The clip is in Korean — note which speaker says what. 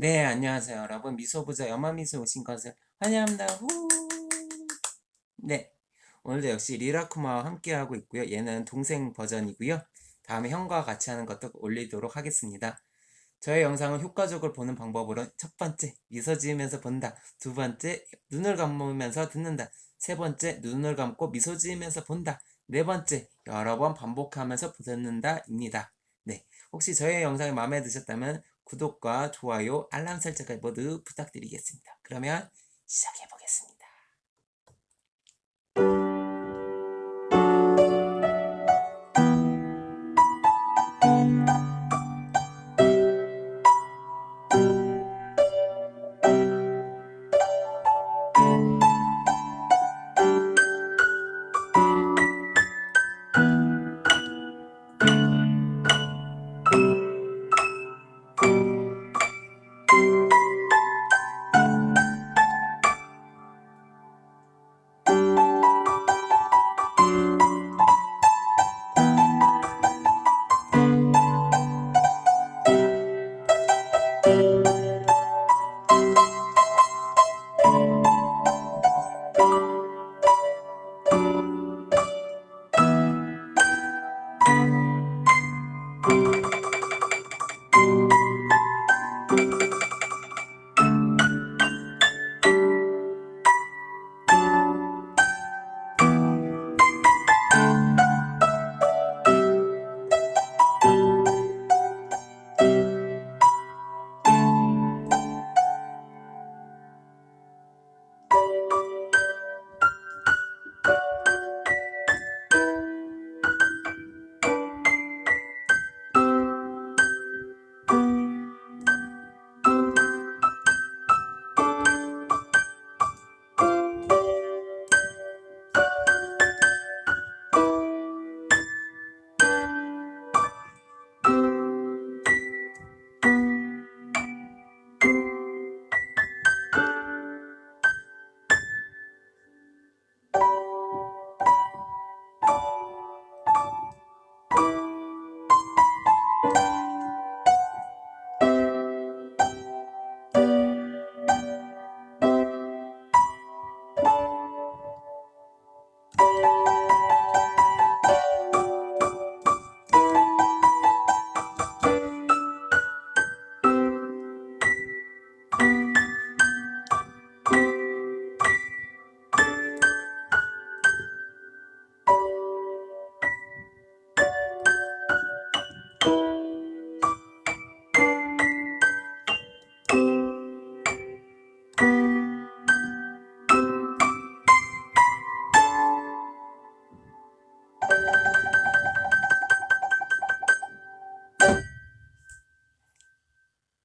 Speaker 1: 네, 안녕하세요, 여러분. 미소부자 연마미소 오신 것을 환영합니다. 후! 네, 오늘도 역시 리라쿠마와 함께하고 있고요. 얘는 동생 버전이고요. 다음에 형과 같이 하는 것도 올리도록 하겠습니다. 저의 영상을 효과적으로 보는 방법으로 첫 번째, 미소 지으면서 본다. 두 번째, 눈을 감으면서 듣는다. 세 번째, 눈을 감고 미소 지으면서 본다. 네 번째, 여러 번 반복하면서 듣는다. 입니다. 네, 혹시 저의 영상이 마음에 드셨다면 구독과 좋아요, 알람 설정까지 모두 부탁드리겠습니다. 그러면 시작해 보겠습니다.